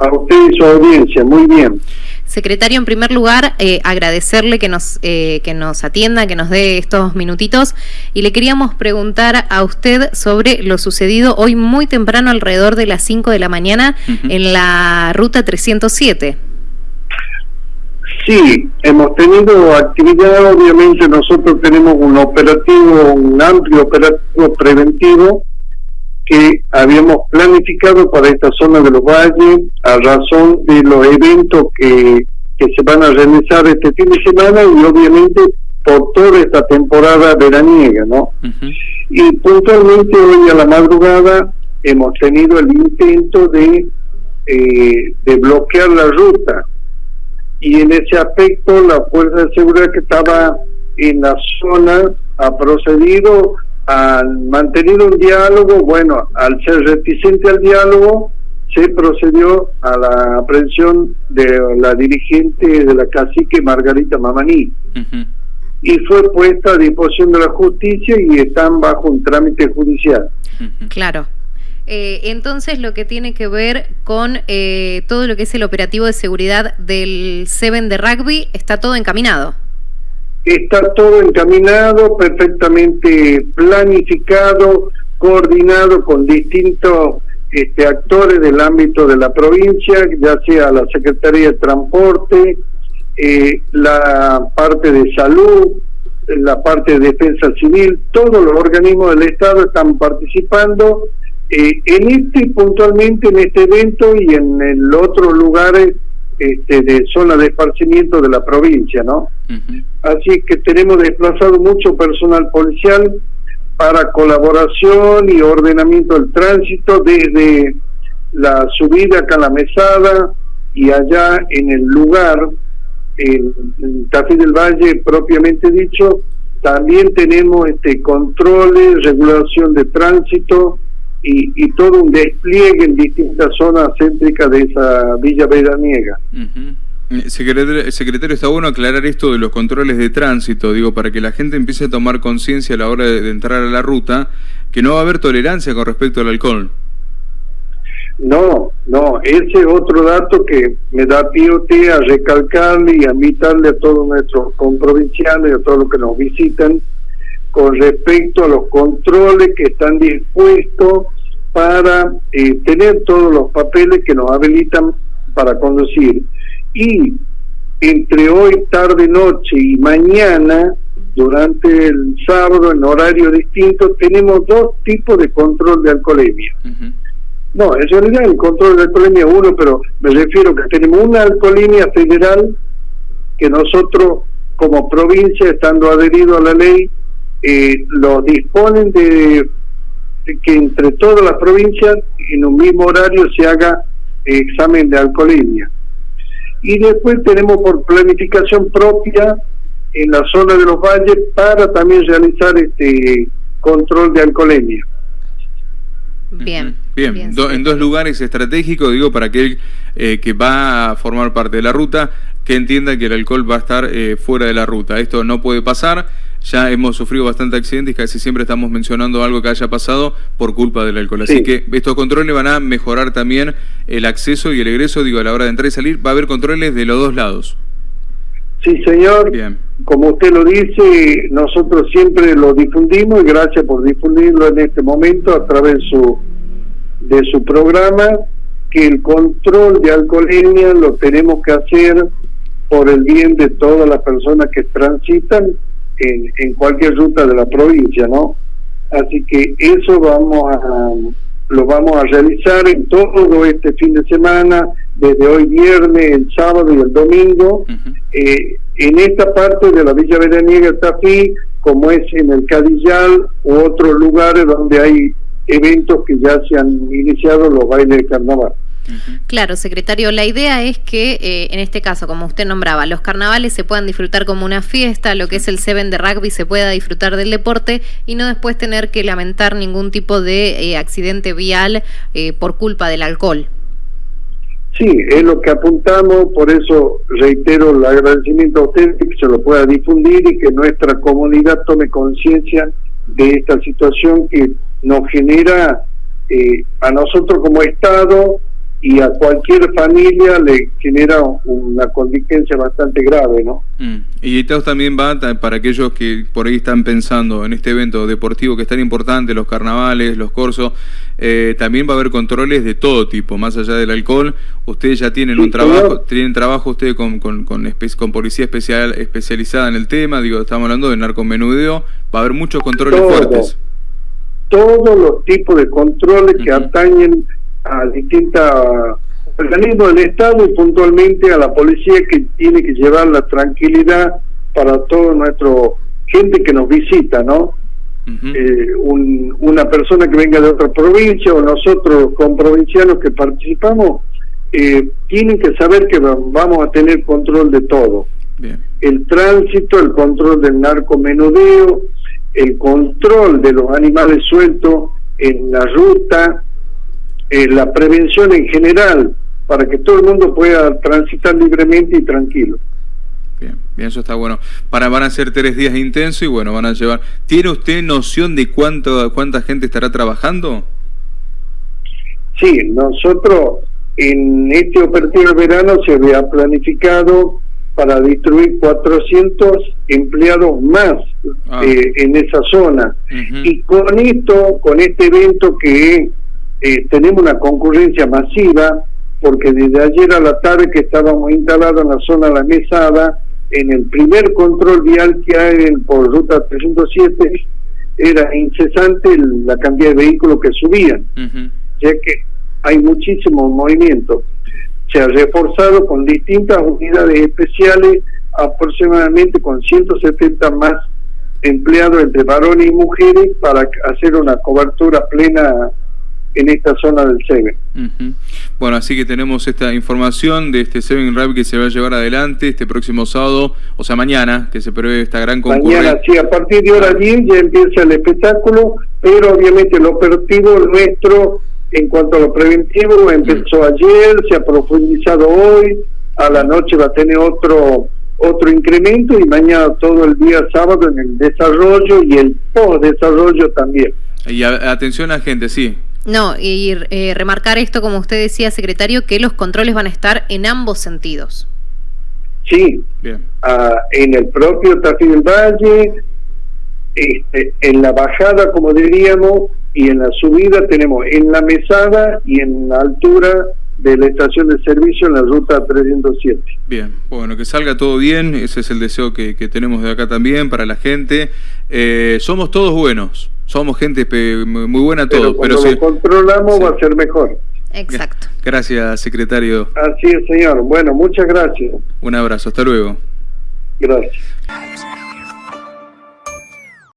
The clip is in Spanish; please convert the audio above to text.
A usted y su audiencia, muy bien. Secretario, en primer lugar, eh, agradecerle que nos, eh, que nos atienda, que nos dé estos minutitos y le queríamos preguntar a usted sobre lo sucedido hoy muy temprano, alrededor de las 5 de la mañana, en la ruta 307. Sí, hemos tenido actividad, obviamente nosotros tenemos un operativo, un amplio operativo preventivo que habíamos planificado para esta zona de los valles a razón de los eventos que, que se van a realizar este fin de semana y obviamente por toda esta temporada veraniega, ¿no? Y puntualmente hoy a la madrugada hemos tenido el intento de, eh, de bloquear la ruta y en ese aspecto la Fuerza de Seguridad que estaba en la zona ha procedido al mantener un diálogo, bueno, al ser reticente al diálogo, se procedió a la aprehensión de la dirigente de la cacique Margarita Mamaní. Y fue puesta a disposición de la justicia y están bajo un trámite judicial. Claro. Eh, entonces, lo que tiene que ver con eh, todo lo que es el operativo de seguridad del Seven de rugby, está todo encaminado. Está todo encaminado, perfectamente planificado, coordinado con distintos este, actores del ámbito de la provincia, ya sea la Secretaría de Transporte, eh, la parte de salud, la parte de defensa civil, todos los organismos del Estado están participando eh, en este puntualmente, en este evento y en el otro lugares este, de zona de esparcimiento de la provincia, ¿no? Así que tenemos desplazado mucho personal policial para colaboración y ordenamiento del tránsito desde la subida acá a la mesada y allá en el lugar, en, en Tafí del Valle propiamente dicho, también tenemos este controles, regulación de tránsito, y, todo un despliegue en distintas zonas céntricas de esa Villa Veraniega. Eh, secretario, está bueno aclarar esto de los controles de tránsito, digo, para que la gente empiece a tomar conciencia a la hora de, entrar a la ruta, que no va a haber tolerancia con respecto al alcohol. No, no, ese es otro dato que me da pie a recalcarle y a invitarle a todos nuestros comprovinciales, a todos los que nos visitan, con respecto a los controles que están dispuestos para eh, tener todos los papeles que nos habilitan para conducir. Y entre hoy, tarde, noche y mañana, durante el sábado en horario distinto, tenemos dos tipos de control de alcoholemia. No, en realidad el control de alcoholemia es uno, pero me refiero que tenemos una alcoholemia federal que nosotros como provincia, estando adherido a la ley, eh, lo disponen de, que entre todas las provincias en un mismo horario se haga examen de alcoholemia. Y después tenemos por planificación propia en la zona de los valles para también realizar este control de alcoholemia. Bien. Bien, en dos lugares estratégicos, digo, para aquel eh, que va a formar parte de la ruta, que entienda que el alcohol va a estar eh, fuera de la ruta. Esto no puede pasar ya hemos sufrido bastante accidentes y casi siempre estamos mencionando algo que haya pasado por culpa del alcohol. Así que estos controles van a mejorar también el acceso y el egreso, digo, a la hora de entrar y salir, va a haber controles de los dos lados. Sí, señor. Bien. Como usted lo dice, nosotros siempre lo difundimos y gracias por difundirlo en este momento a través de su, de su programa, que el control de alcoholemia lo tenemos que hacer por el bien de todas las personas que transitan en, cualquier ruta de la provincia, ¿no? Así que eso vamos a lo vamos a realizar en todo este fin de semana, desde hoy viernes, el sábado y el domingo, eh, en esta parte de la Villa Veraniega Tafí, como es en el Cadillal u otros lugares donde hay eventos que ya se han iniciado los bailes de carnaval. Claro, secretario, la idea es que eh, en este caso, como usted nombraba, los carnavales se puedan disfrutar como una fiesta, lo que es el Seven de rugby se pueda disfrutar del deporte y no después tener que lamentar ningún tipo de eh, accidente vial eh, por culpa del alcohol. Sí, es lo que apuntamos, por eso reitero el agradecimiento a usted que se lo pueda difundir y que nuestra comunidad tome conciencia de esta situación que nos genera a nosotros como Estado y a cualquier familia le genera una contingencia bastante grave, ¿no? Mm. Y esto también va para aquellos que por ahí están pensando en este evento deportivo que es tan importante, los carnavales, los corsos, eh, también va a haber controles de todo tipo, más allá del alcohol. Ustedes ya tienen un trabajo, tienen trabajo ustedes con, con, con, policía especial especializada en el tema, digo, estamos hablando de narcomenudeo, va a haber muchos controles fuertes. Todos los tipos de controles que atañen a distintos organismos del Estado y puntualmente a la policía que tiene que llevar la tranquilidad para toda nuestra gente que nos visita, ¿no? eh, una persona que venga de otra provincia o nosotros con provincianos que participamos, eh, tienen que saber que vamos a tener control de todo. El tránsito, el control del narcomenudeo, el control de los animales sueltos en la ruta, eh, la prevención en general, para que todo el mundo pueda transitar libremente y tranquilo. Bien, bien, eso está bueno. Para, van a ser tres días intensos y bueno, van a llevar... ¿Tiene usted noción de cuánto, cuánta gente estará trabajando? Sí, nosotros en este operativo de verano se había planificado para distribuir 400 empleados más ah. eh, en esa zona. Y con esto, con este evento que eh, tenemos una concurrencia masiva, porque desde ayer a la tarde que estábamos instalados en la zona de la mesada, en el primer control vial que hay por ruta 307, era incesante la cantidad de vehículos que subían, ya que hay muchísimo movimiento. Se ha reforzado con distintas unidades especiales, aproximadamente con 170 más empleados entre varones y mujeres para hacer una cobertura plena en esta zona del Seven. Bueno, así que tenemos esta información de este Seven Rap que se va a llevar adelante este próximo sábado, o sea, mañana, que se prevé esta gran concurrencia. Mañana, sí, a partir de hora 10 ya empieza el espectáculo, pero obviamente el operativo nuestro en cuanto a lo preventivo empezó ayer, se ha profundizado hoy, a la noche va a tener otro otro incremento y mañana todo el día sábado en el desarrollo y el post desarrollo también. Y atención a gente, sí, no, y eh, remarcar esto, como usted decía, secretario, que los controles van a estar en ambos sentidos. Sí, Bien. Ah, en el propio Tafí del Valle, este, en la bajada, como diríamos, y en la subida tenemos en la mesada y en la altura de la estación de servicio en la ruta 307. Bien, bueno, que salga todo bien, ese es el deseo que, tenemos de acá también para la gente. Eh, somos todos buenos, somos gente muy buena todos. Pero cuando lo controlamos va a ser mejor. Exacto. Gracias, secretario. Así es, señor. Bueno, muchas gracias. Un abrazo, hasta luego. Gracias.